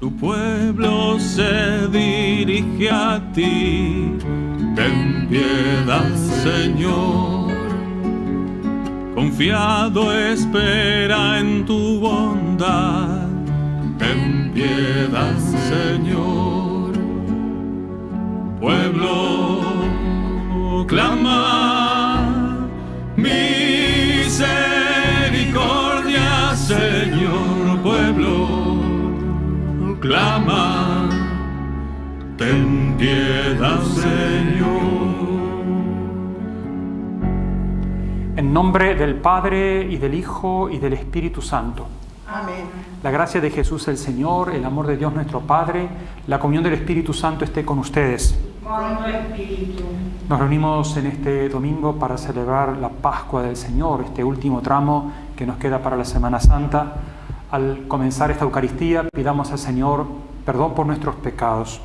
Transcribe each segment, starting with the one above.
Tu pueblo se dirige a ti, ten piedad, Señor. Confiado espera en tu bondad, ten piedad, Señor. Pueblo clama clama, ten piedad, Señor. En nombre del Padre y del Hijo y del Espíritu Santo. Amén. La gracia de Jesús el Señor, el amor de Dios nuestro Padre, la comunión del Espíritu Santo esté con ustedes. Con tu espíritu. Nos reunimos en este domingo para celebrar la Pascua del Señor, este último tramo que nos queda para la Semana Santa. Al comenzar esta Eucaristía, pidamos al Señor perdón por nuestros pecados.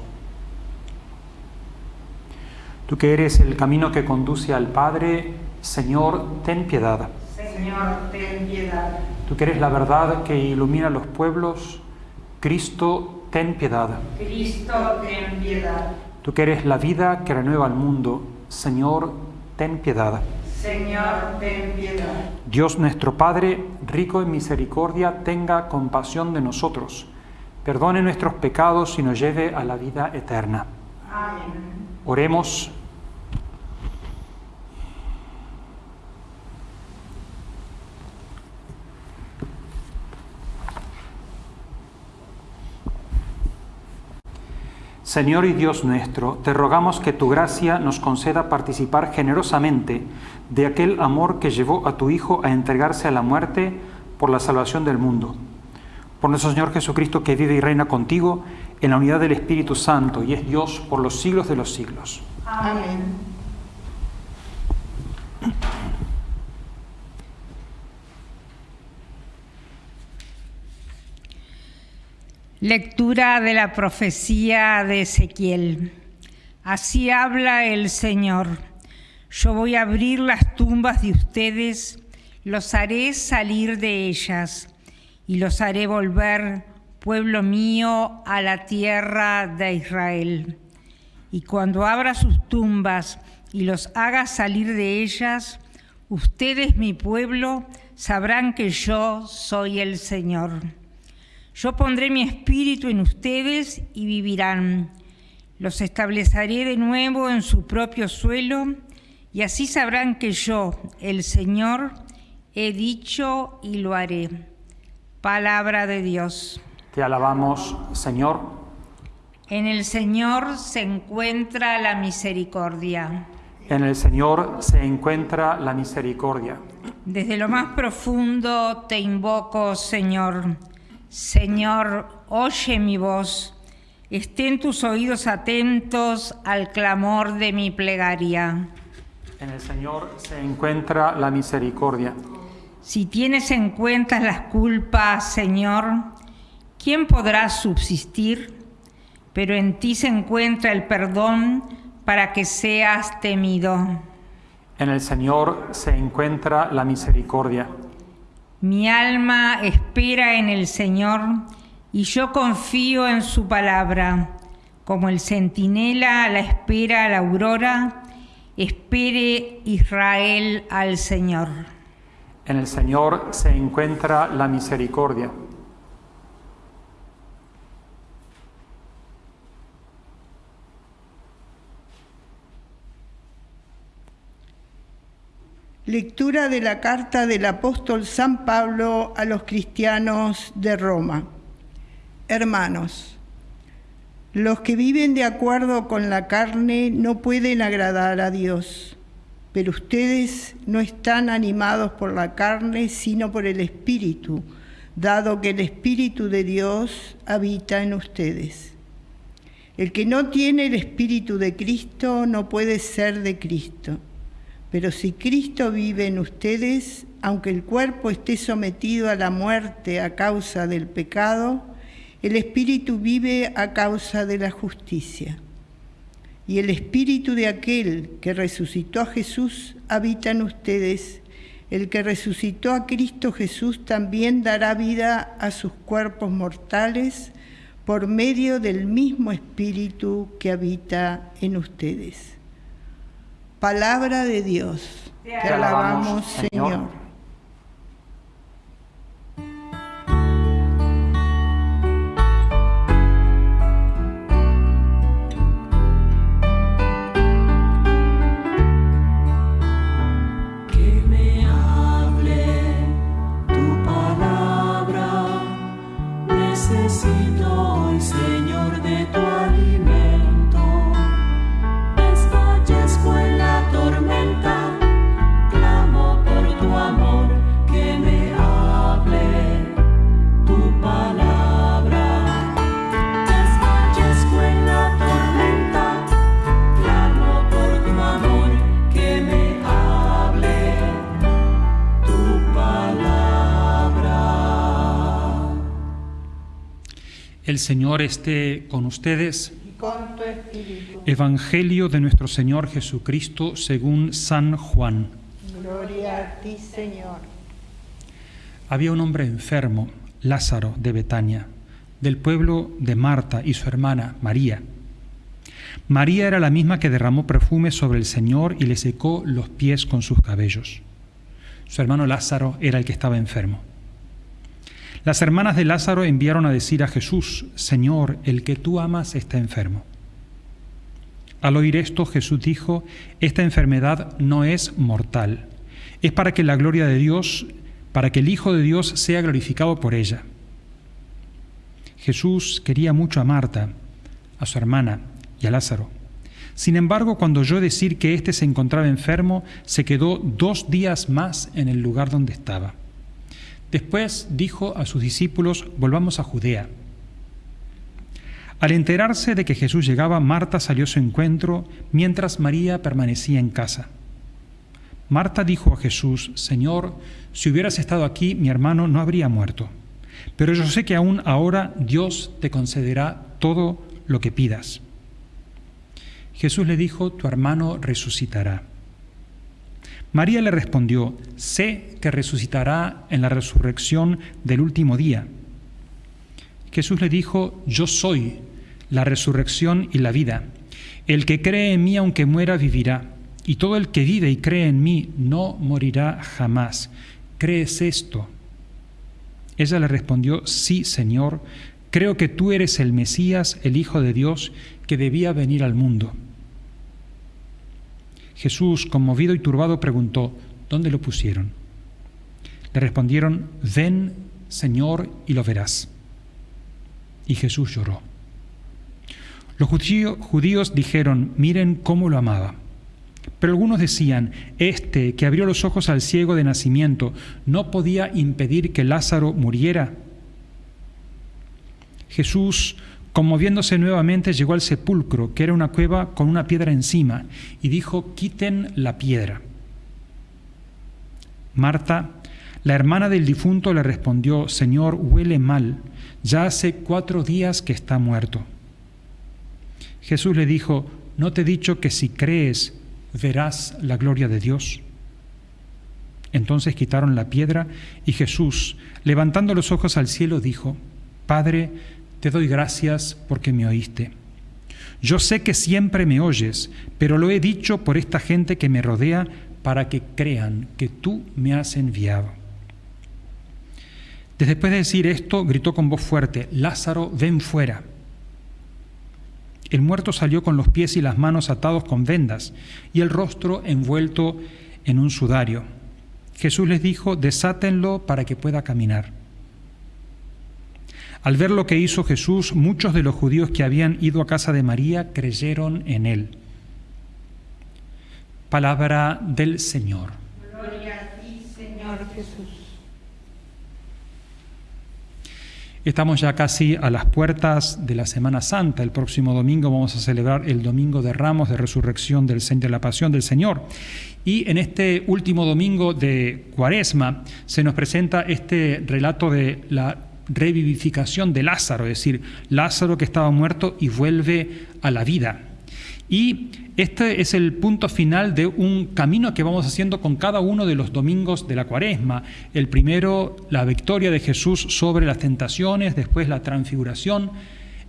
Tú que eres el camino que conduce al Padre, Señor, ten piedad. Señor, ten piedad. Tú que eres la verdad que ilumina los pueblos, Cristo, ten piedad. Cristo, ten piedad. Tú que eres la vida que renueva el mundo, Señor, ten piedad. Señor, ten piedad. Dios nuestro Padre, rico en misericordia, tenga compasión de nosotros, perdone nuestros pecados y nos lleve a la vida eterna. Amén. Oremos. Señor y Dios nuestro, te rogamos que tu gracia nos conceda participar generosamente de aquel amor que llevó a tu Hijo a entregarse a la muerte por la salvación del mundo. Por nuestro Señor Jesucristo, que vive y reina contigo en la unidad del Espíritu Santo y es Dios por los siglos de los siglos. Amén. Lectura de la profecía de Ezequiel. Así habla el Señor. Yo voy a abrir las tumbas de ustedes, los haré salir de ellas y los haré volver, pueblo mío, a la tierra de Israel. Y cuando abra sus tumbas y los haga salir de ellas, ustedes, mi pueblo, sabrán que yo soy el Señor. Yo pondré mi espíritu en ustedes y vivirán. Los estableceré de nuevo en su propio suelo y así sabrán que yo, el Señor, he dicho y lo haré. Palabra de Dios. Te alabamos, Señor. En el Señor se encuentra la misericordia. En el Señor se encuentra la misericordia. Desde lo más profundo te invoco, Señor. Señor, oye mi voz. Estén tus oídos atentos al clamor de mi plegaria. En el Señor se encuentra la misericordia. Si tienes en cuenta las culpas, Señor, ¿quién podrá subsistir? Pero en ti se encuentra el perdón para que seas temido. En el Señor se encuentra la misericordia. Mi alma espera en el Señor y yo confío en su palabra. Como el centinela la espera a la aurora, espere Israel al Señor. En el Señor se encuentra la misericordia. Lectura de la carta del apóstol San Pablo a los cristianos de Roma. Hermanos, los que viven de acuerdo con la carne no pueden agradar a Dios, pero ustedes no están animados por la carne, sino por el Espíritu, dado que el Espíritu de Dios habita en ustedes. El que no tiene el Espíritu de Cristo no puede ser de Cristo. Pero si Cristo vive en ustedes, aunque el cuerpo esté sometido a la muerte a causa del pecado, el Espíritu vive a causa de la justicia. Y el Espíritu de aquel que resucitó a Jesús habita en ustedes. El que resucitó a Cristo Jesús también dará vida a sus cuerpos mortales por medio del mismo Espíritu que habita en ustedes. Palabra de Dios. Te, alabamos, Señor. Señor esté con ustedes. Evangelio de nuestro Señor Jesucristo según San Juan. Gloria a ti, Señor. Había un hombre enfermo, Lázaro de Betania, del pueblo de Marta y su hermana María. María era la misma que derramó perfume sobre el Señor y le secó los pies con sus cabellos. Su hermano Lázaro era el que estaba enfermo. Las hermanas de Lázaro enviaron a decir a Jesús, Señor, el que tú amas está enfermo. Al oír esto, Jesús dijo, esta enfermedad no es mortal, es para que la gloria de Dios, para que el Hijo de Dios sea glorificado por ella. Jesús quería mucho a Marta, a su hermana y a Lázaro. Sin embargo, cuando oyó decir que éste se encontraba enfermo, se quedó dos días más en el lugar donde estaba. Después dijo a sus discípulos, volvamos a Judea. Al enterarse de que Jesús llegaba, Marta salió a su encuentro mientras María permanecía en casa. Marta dijo a Jesús, Señor, si hubieras estado aquí, mi hermano no habría muerto. Pero yo sé que aún ahora Dios te concederá todo lo que pidas. Jesús le dijo, tu hermano resucitará. María le respondió, sé que resucitará en la resurrección del último día. Jesús le dijo, yo soy la resurrección y la vida. El que cree en mí aunque muera vivirá, y todo el que vive y cree en mí no morirá jamás. ¿Crees esto? Ella le respondió, sí, Señor, creo que tú eres el Mesías, el Hijo de Dios, que debía venir al mundo. Jesús, conmovido y turbado, preguntó, ¿dónde lo pusieron? Le respondieron, ven, Señor, y lo verás. Y Jesús lloró. Los judíos dijeron, miren cómo lo amaba. Pero algunos decían, este que abrió los ojos al ciego de nacimiento, ¿no podía impedir que Lázaro muriera? Jesús Conmoviéndose nuevamente, llegó al sepulcro, que era una cueva con una piedra encima, y dijo, quiten la piedra. Marta, la hermana del difunto, le respondió, Señor, huele mal, ya hace cuatro días que está muerto. Jesús le dijo, ¿no te he dicho que si crees verás la gloria de Dios? Entonces quitaron la piedra y Jesús, levantando los ojos al cielo, dijo, Padre, te doy gracias porque me oíste. Yo sé que siempre me oyes, pero lo he dicho por esta gente que me rodea para que crean que tú me has enviado. Después de decir esto, gritó con voz fuerte, Lázaro, ven fuera. El muerto salió con los pies y las manos atados con vendas y el rostro envuelto en un sudario. Jesús les dijo, desátenlo para que pueda caminar. Al ver lo que hizo Jesús, muchos de los judíos que habían ido a casa de María creyeron en él. Palabra del Señor. Gloria a ti, Señor Jesús. Estamos ya casi a las puertas de la Semana Santa. El próximo domingo vamos a celebrar el Domingo de Ramos de Resurrección del Señor, de la Pasión del Señor. Y en este último domingo de Cuaresma se nos presenta este relato de la revivificación de Lázaro, es decir, Lázaro que estaba muerto y vuelve a la vida. Y este es el punto final de un camino que vamos haciendo con cada uno de los domingos de la cuaresma. El primero, la victoria de Jesús sobre las tentaciones, después la transfiguración,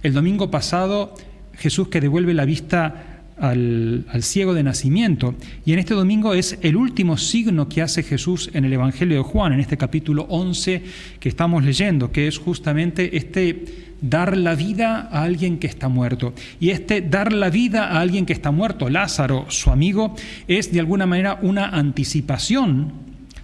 El domingo pasado Jesús que devuelve la vista al, ciego de nacimiento. Y en este domingo es el último signo que hace Jesús en el Evangelio de Juan, en este capítulo 11 que estamos leyendo, que es justamente este dar la vida a alguien que está muerto. Y este dar la vida a alguien que está muerto, Lázaro, su amigo, es de alguna manera una anticipación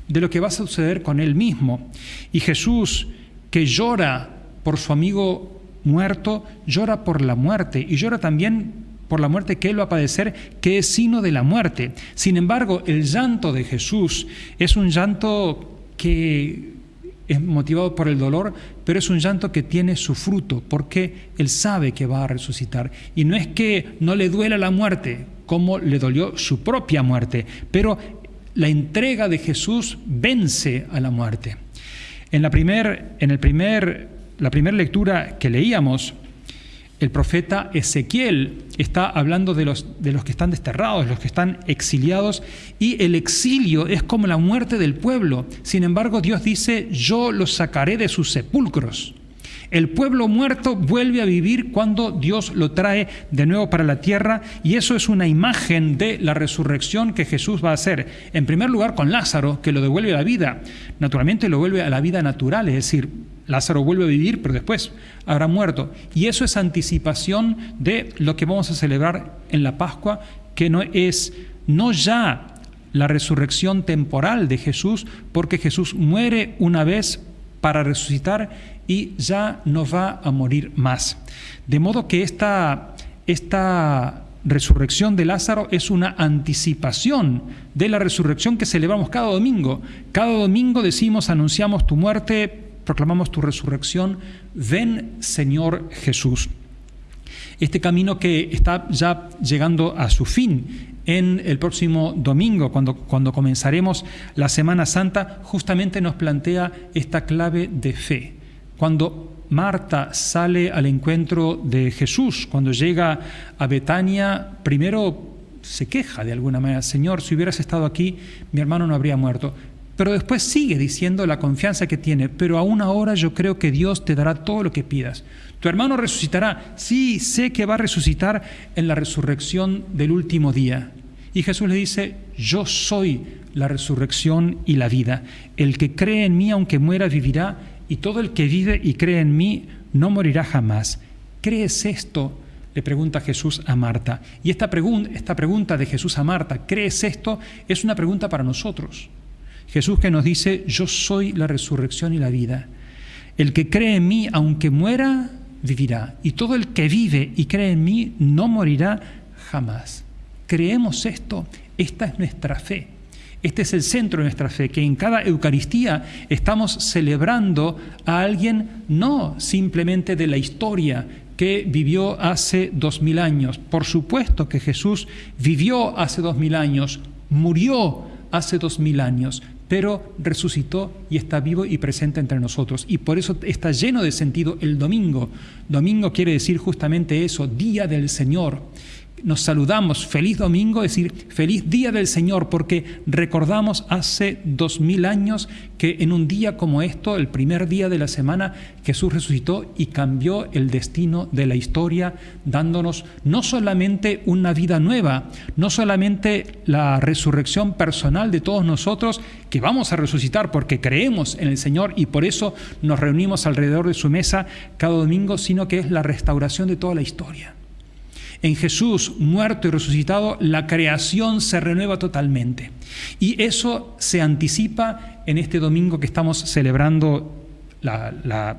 de lo que va a suceder con él mismo. Y Jesús, que llora por su amigo muerto, llora por la muerte y llora también por la muerte que Él va a padecer, que es signo de la muerte. Sin embargo, el llanto de Jesús es un llanto que es motivado por el dolor, pero es un llanto que tiene su fruto, porque Él sabe que va a resucitar. Y no es que no le duela la muerte, como le dolió su propia muerte, pero la entrega de Jesús vence a la muerte. En la primera primer, la primera lectura que leíamos, el profeta Ezequiel está hablando de los, de los que están desterrados, los que están exiliados, y el exilio es como la muerte del pueblo. Sin embargo, Dios dice, yo los sacaré de sus sepulcros. El pueblo muerto vuelve a vivir cuando Dios lo trae de nuevo para la tierra y eso es una imagen de la resurrección que Jesús va a hacer. En primer lugar con Lázaro, que lo devuelve a la vida. Naturalmente lo vuelve a la vida natural, es decir, Lázaro vuelve a vivir, pero después habrá muerto. Y eso es anticipación de lo que vamos a celebrar en la Pascua, que no es no ya la resurrección temporal de Jesús, porque Jesús muere una vez para resucitar y ya no va a morir más. De modo que esta, esta resurrección de Lázaro es una anticipación de la resurrección que celebramos cada domingo. Cada domingo decimos, anunciamos tu muerte, proclamamos tu resurrección, ven Señor Jesús. Este camino que está ya llegando a su fin en el próximo domingo, cuando, cuando comenzaremos la Semana Santa, justamente nos plantea esta clave de fe. Cuando Marta sale al encuentro de Jesús, cuando llega a Betania, primero se queja de alguna manera, Señor, si hubieras estado aquí, mi hermano no habría muerto. Pero después sigue diciendo la confianza que tiene, pero aún ahora yo creo que Dios te dará todo lo que pidas. Tu hermano resucitará, sí, sé que va a resucitar en la resurrección del último día. Y Jesús le dice, yo soy la resurrección y la vida. El que cree en mí, aunque muera, vivirá, y todo el que vive y cree en mí, no morirá jamás. ¿Crees esto? Le pregunta Jesús a Marta. Y esta, pregunta de Jesús a Marta, ¿crees esto? Es una pregunta para nosotros. Jesús que nos dice, yo soy la resurrección y la vida. El que cree en mí, aunque muera, vivirá. Y todo el que vive y cree en mí, no morirá jamás. ¿Creemos esto? Esta es nuestra fe. Este es el centro de nuestra fe, que en cada Eucaristía estamos celebrando a alguien no simplemente de la historia que vivió hace dos mil años. Por supuesto que Jesús vivió hace dos mil años, murió hace dos mil años, pero resucitó y está vivo y presente entre nosotros. Y por eso está lleno de sentido el domingo. Domingo quiere decir justamente eso, día del Señor nos saludamos feliz domingo, es decir, feliz día del Señor, porque recordamos hace dos mil años que en un día como esto, el primer día de la semana, Jesús resucitó y cambió el destino de la historia, dándonos no solamente una vida nueva, no solamente la resurrección personal de todos nosotros, que vamos a resucitar porque creemos en el Señor y por eso nos reunimos alrededor de su mesa cada domingo, sino que es la restauración de toda la historia. En Jesús, muerto y resucitado, la creación se renueva totalmente. Y eso se anticipa en este domingo que estamos celebrando la,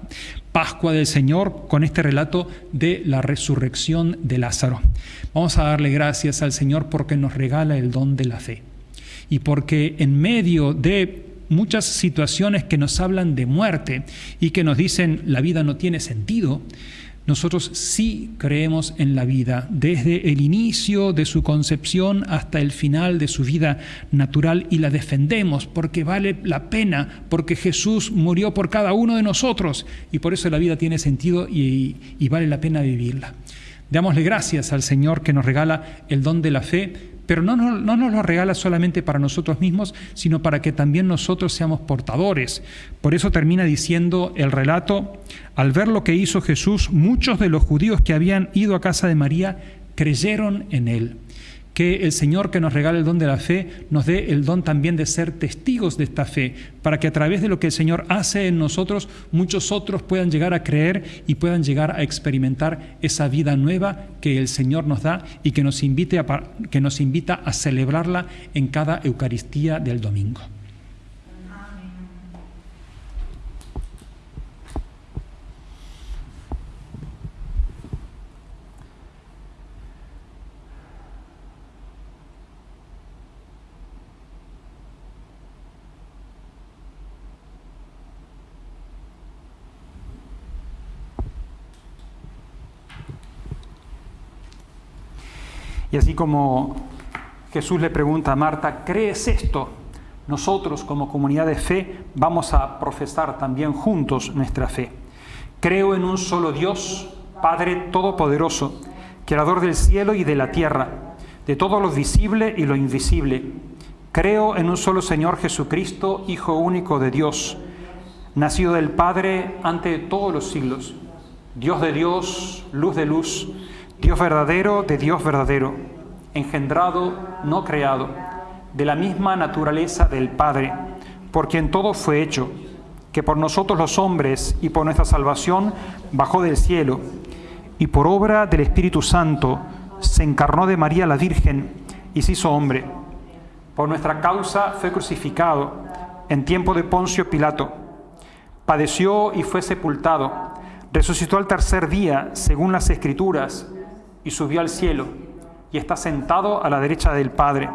Pascua del Señor con este relato de la resurrección de Lázaro. Vamos a darle gracias al Señor porque nos regala el don de la fe. Y porque en medio de muchas situaciones que nos hablan de muerte y que nos dicen la vida no tiene sentido, nosotros sí creemos en la vida, desde el inicio de su concepción hasta el final de su vida natural y la defendemos porque vale la pena, porque Jesús murió por cada uno de nosotros y por eso la vida tiene sentido y, vale la pena vivirla. Démosle gracias al Señor que nos regala el don de la fe, pero no, no, no nos lo regala solamente para nosotros mismos, sino para que también nosotros seamos portadores. Por eso termina diciendo el relato, al ver lo que hizo Jesús, muchos de los judíos que habían ido a casa de María creyeron en él que el Señor que nos regala el don de la fe nos dé el don también de ser testigos de esta fe, para que a través de lo que el Señor hace en nosotros, muchos otros puedan llegar a creer y puedan llegar a experimentar esa vida nueva que el Señor nos da y que nos, invite a, que nos invita a celebrarla en cada Eucaristía del domingo. Y así como Jesús le pregunta a Marta, ¿crees esto? Nosotros como comunidad de fe vamos a profesar también juntos nuestra fe. Creo en un solo Dios, Padre Todopoderoso, Creador del cielo y de la tierra, de todo lo visible y lo invisible. Creo en un solo Señor Jesucristo, Hijo único de Dios, nacido del Padre ante todos los siglos, Dios de Dios, luz de luz, Dios verdadero de Dios verdadero, engendrado, no creado, de la misma naturaleza del Padre, por quien todo fue hecho, que por nosotros los hombres y por nuestra salvación bajó del cielo, y por obra del Espíritu Santo se encarnó de María la Virgen y se hizo hombre. Por nuestra causa fue crucificado en tiempo de Poncio Pilato. Padeció y fue sepultado. Resucitó al tercer día, según las Escrituras y subió al cielo y está sentado a la derecha del Padre.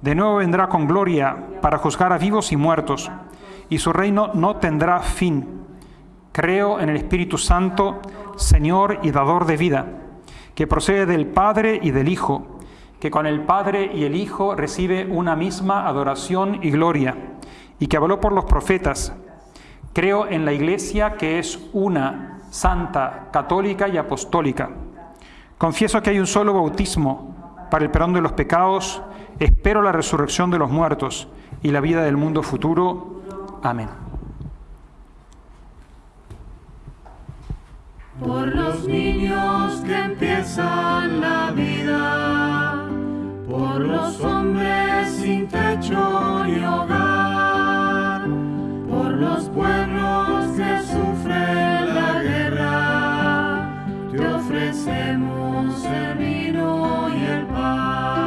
De nuevo vendrá con gloria para juzgar a vivos y muertos, y su reino no tendrá fin. Creo en el Espíritu Santo, Señor y dador de vida, que procede del Padre y del Hijo, que con el Padre y el Hijo recibe una misma adoración y gloria, y que habló por los profetas. Creo en la Iglesia que es una, santa, católica y apostólica Confieso que hay un solo bautismo para el perdón de los pecados, espero la resurrección de los muertos y la vida del mundo futuro. Amén. Por los niños que empiezan la vida, por los hombres sin techo ni hogar, por los pueblos que sufren la guerra, ofrecemos el vino y el pan,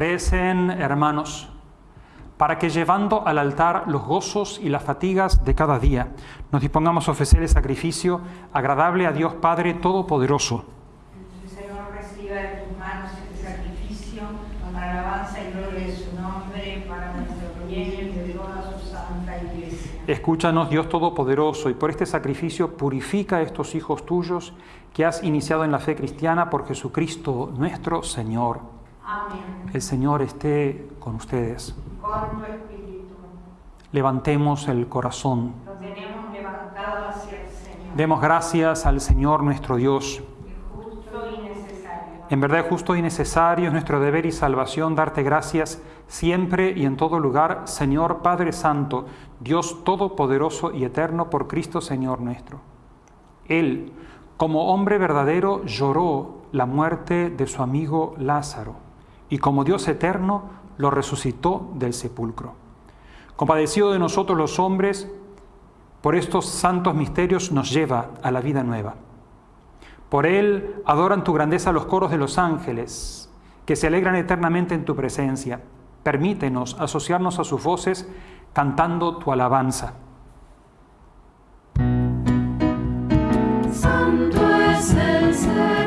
Recen, hermanos, para que llevando al altar los gozos y las fatigas de cada día, nos dispongamos a ofrecer el sacrificio agradable a Dios Padre Todopoderoso. Señor, reciba de tus manos este sacrificio para alabanza y gloria de su nombre, para nuestro bien y de toda su santa iglesia. Escúchanos, Dios Todopoderoso, y por este sacrificio purifica a estos hijos tuyos que has iniciado en la fe cristiana por Jesucristo nuestro Señor. El Señor esté con ustedes. Con tu espíritu. Levantemos el corazón. Lo tenemos levantado hacia el Señor. Demos gracias al Señor nuestro Dios. Justo y necesario. En verdad justo y necesario es nuestro deber y salvación darte gracias siempre y en todo lugar, Señor Padre Santo, Dios Todopoderoso y Eterno por Cristo Señor nuestro. Él, como hombre verdadero, lloró la muerte de su amigo Lázaro y como Dios eterno lo resucitó del sepulcro. Compadecido de nosotros los hombres, por estos santos misterios nos lleva a la vida nueva. Por él adoran tu grandeza los coros de los ángeles, que se alegran eternamente en tu presencia. Permítenos asociarnos a sus voces cantando tu alabanza. Santo es el Señor,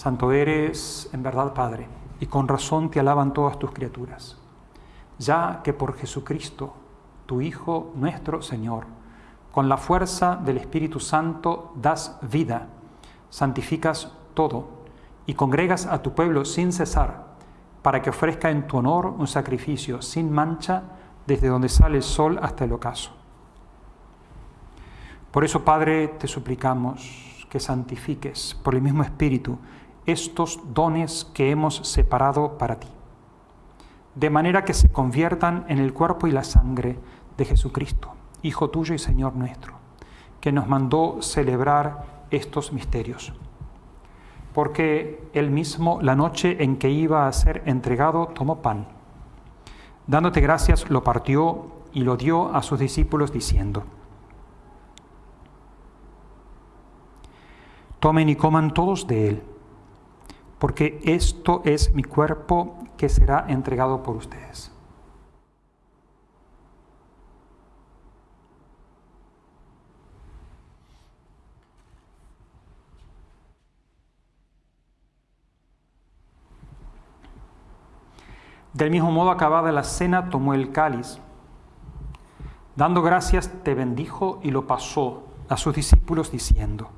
Santo eres en verdad Padre, y con razón te alaban todas tus criaturas, ya que por Jesucristo, tu Hijo nuestro Señor, con la fuerza del Espíritu Santo das vida, santificas todo y congregas a tu pueblo sin cesar, para que ofrezca en tu honor un sacrificio sin mancha desde donde sale el sol hasta el ocaso. Por eso, Padre, te suplicamos que santifiques por el mismo Espíritu estos dones que hemos separado para ti, de manera que se conviertan en el cuerpo y la sangre de Jesucristo, Hijo tuyo y Señor nuestro, que nos mandó celebrar estos misterios. Porque él mismo, la noche en que iba a ser entregado, tomó pan. Dándote gracias, lo partió y lo dio a sus discípulos diciendo, Tomen y coman todos de él, porque esto es mi cuerpo que será entregado por ustedes. Del mismo modo, acabada la cena, tomó el cáliz. Dando gracias, te bendijo y lo pasó a sus discípulos diciendo,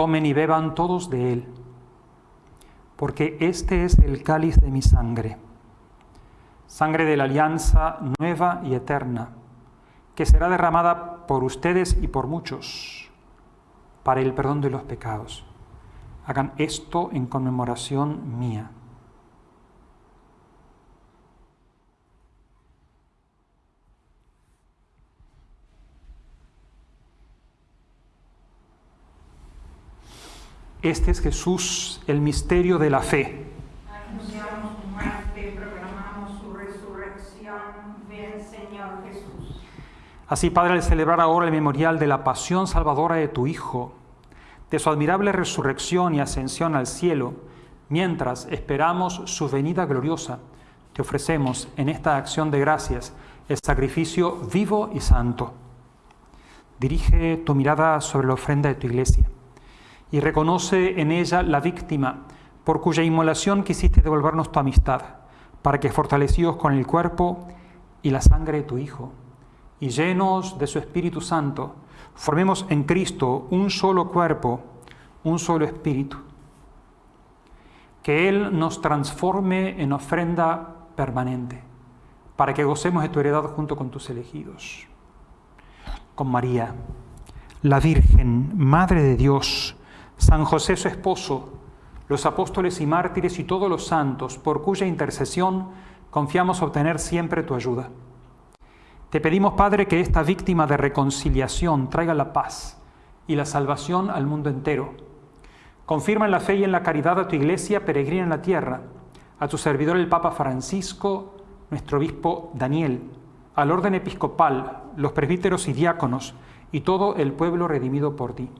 Tomen y beban todos de él, porque este es el cáliz de mi sangre, sangre de la alianza nueva y eterna, que será derramada por ustedes y por muchos para el perdón de los pecados. Hagan esto en conmemoración mía. Este es Jesús, el misterio de la fe. Anunciamos tu muerte, proclamamos su resurrección. Ven, Señor Jesús. Así, Padre, al celebrar ahora el memorial de la pasión salvadora de tu Hijo, de su admirable resurrección y ascensión al cielo, mientras esperamos su venida gloriosa, te ofrecemos en esta acción de gracias el sacrificio vivo y santo. Dirige tu mirada sobre la ofrenda de tu iglesia y reconoce en ella la víctima por cuya inmolación quisiste devolvernos tu amistad, para que fortalecidos con el cuerpo y la sangre de tu Hijo, y llenos de su Espíritu Santo, formemos en Cristo un solo cuerpo, un solo espíritu. Que Él nos transforme en ofrenda permanente, para que gocemos de tu heredad junto con tus elegidos. Con María, la Virgen, Madre de Dios, San José su esposo, los apóstoles y mártires y todos los santos, por cuya intercesión confiamos obtener siempre tu ayuda. Te pedimos, Padre, que esta víctima de reconciliación traiga la paz y la salvación al mundo entero. Confirma en la fe y en la caridad a tu iglesia peregrina en la tierra, a tu servidor el Papa Francisco, nuestro obispo Daniel, al orden episcopal, los presbíteros y diáconos, y todo el pueblo redimido por ti.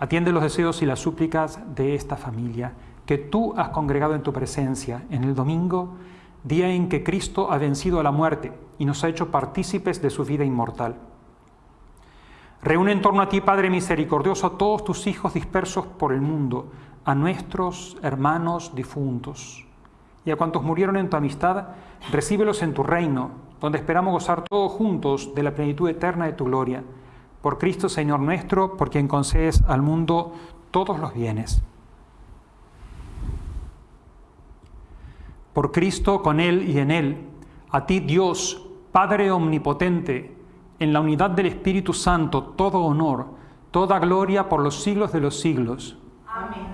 Atiende los deseos y las súplicas de esta familia que tú has congregado en tu presencia en el domingo, día en que Cristo ha vencido a la muerte y nos ha hecho partícipes de su vida inmortal. Reúne en torno a ti, Padre misericordioso, a todos tus hijos dispersos por el mundo, a nuestros hermanos difuntos. Y a cuantos murieron en tu amistad, recíbelos en tu reino, donde esperamos gozar todos juntos de la plenitud eterna de tu gloria por Cristo Señor nuestro, por quien concedes al mundo todos los bienes. Por Cristo, con Él y en Él, a ti Dios, Padre Omnipotente, en la unidad del Espíritu Santo, todo honor, toda gloria por los siglos de los siglos. Amén.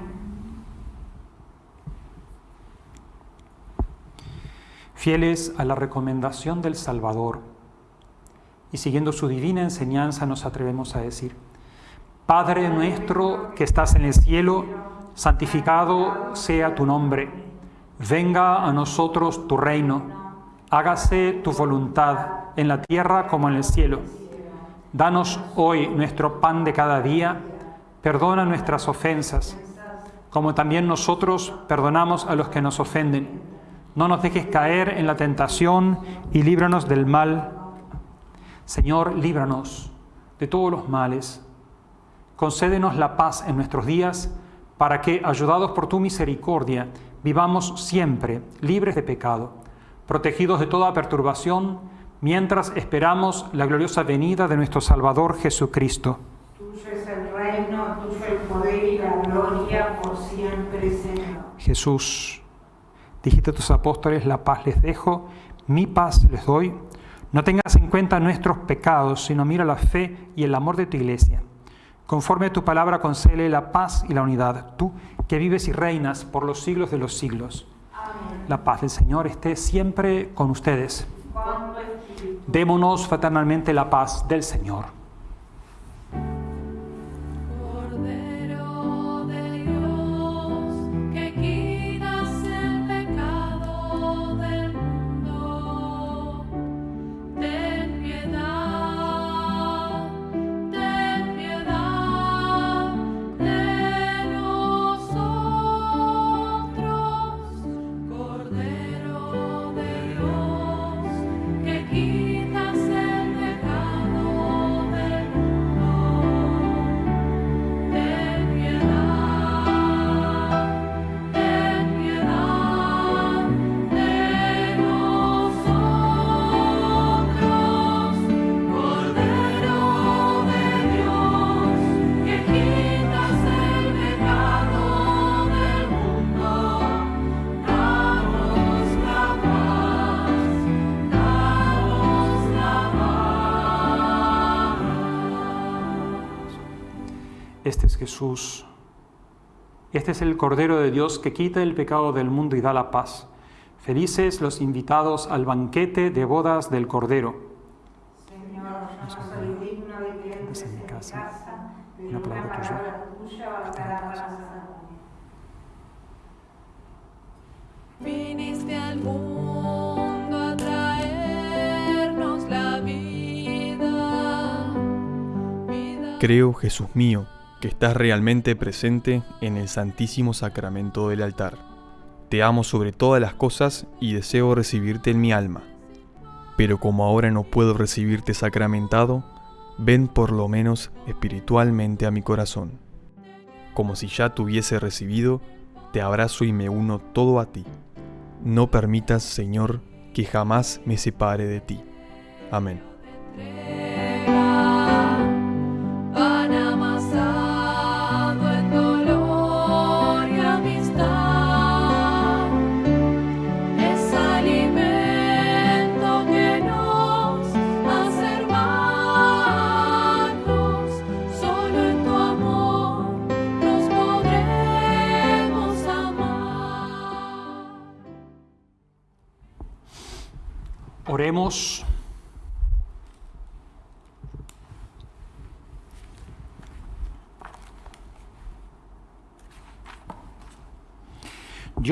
Fieles a la recomendación del Salvador y siguiendo su divina enseñanza nos atrevemos a decir, Padre nuestro que estás en el cielo, santificado sea tu nombre, venga a nosotros tu reino, hágase tu voluntad en la tierra como en el cielo. Danos hoy nuestro pan de cada día, perdona nuestras ofensas, como también nosotros perdonamos a los que nos ofenden. No nos dejes caer en la tentación y líbranos del mal. Señor, líbranos de todos los males. Concédenos la paz en nuestros días, para que, ayudados por tu misericordia, vivamos siempre libres de pecado, protegidos de toda perturbación, mientras esperamos la gloriosa venida de nuestro Salvador Jesucristo. Tuyo es el reino, tuyo el poder y la gloria por siempre, Señor. Jesús, dijiste a tus apóstoles, la paz les dejo, mi paz les doy. No tengas en cuenta nuestros pecados, sino mira la fe y el amor de tu iglesia. Conforme a tu palabra, concele la paz y la unidad, tú que vives y reinas por los siglos de los siglos. La paz del Señor esté siempre con ustedes. Démonos fraternalmente la paz del Señor. Jesús. Este es el Cordero de Dios que quita el pecado del mundo y da la paz. Felices los invitados al banquete de bodas del Cordero. Señor, yo no soy digno de que entres en mi casa. pero Una palabra tuya. palabra salvarme. Viniste al mundo a traernos la vida. vida. Creo, Jesús mío, que estás realmente presente en el Santísimo Sacramento del altar. Te amo sobre todas las cosas y deseo recibirte en mi alma. Pero como ahora no puedo recibirte sacramentado, ven por lo menos espiritualmente a mi corazón. Como si ya te hubiese recibido, te abrazo y me uno todo a ti. No permitas, Señor, que jamás me separe de ti. Amén.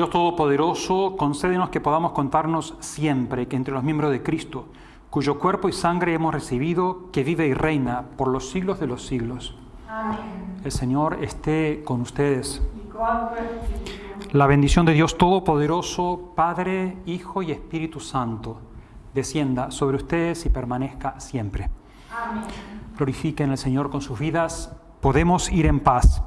Dios Todopoderoso, concédenos que podamos contarnos siempre que entre los miembros de Cristo, cuyo cuerpo y sangre hemos recibido, que vive y reina por los siglos de los siglos. Amén. El Señor esté con ustedes. La bendición de Dios Todopoderoso, Padre, Hijo y Espíritu Santo, descienda sobre ustedes y permanezca siempre. Amén. Glorifiquen al Señor con sus vidas. Podemos ir en paz.